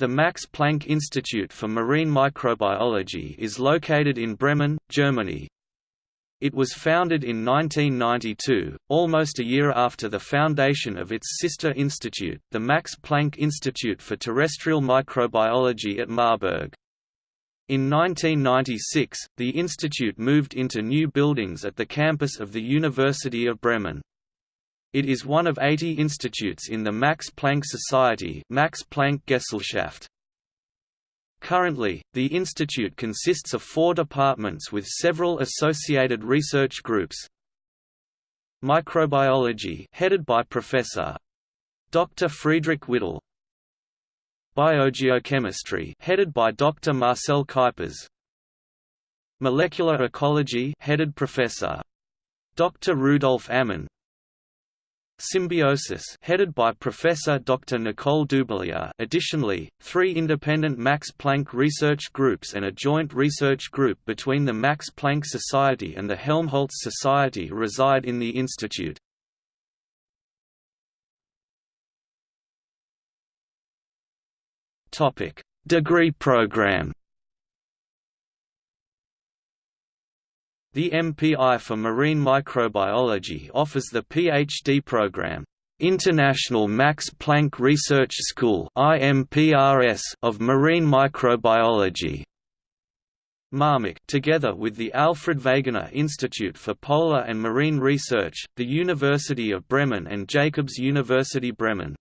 The Max Planck Institute for Marine Microbiology is located in Bremen, Germany. It was founded in 1992, almost a year after the foundation of its sister institute, the Max Planck Institute for Terrestrial Microbiology at Marburg. In 1996, the institute moved into new buildings at the campus of the University of Bremen. It is one of 80 institutes in the Max Planck Society Max Planck Gesellschaft. Currently, the institute consists of four departments with several associated research groups. Microbiology headed by Professor Dr. Friedrich Widdel Biogeochemistry headed by Dr. Marcel Kuypers Molecular ecology headed Professor Dr. Rudolf Amann Symbiosis headed by Professor Dr. Nicole Dubilier additionally, three independent Max Planck research groups and a joint research group between the Max Planck Society and the Helmholtz Society reside in the institute. Degree program The MPI for Marine Microbiology offers the PhD program, International Max Planck Research School of Marine Microbiology. MARMIC together with the Alfred Wegener Institute for Polar and Marine Research, the University of Bremen and Jacobs University Bremen.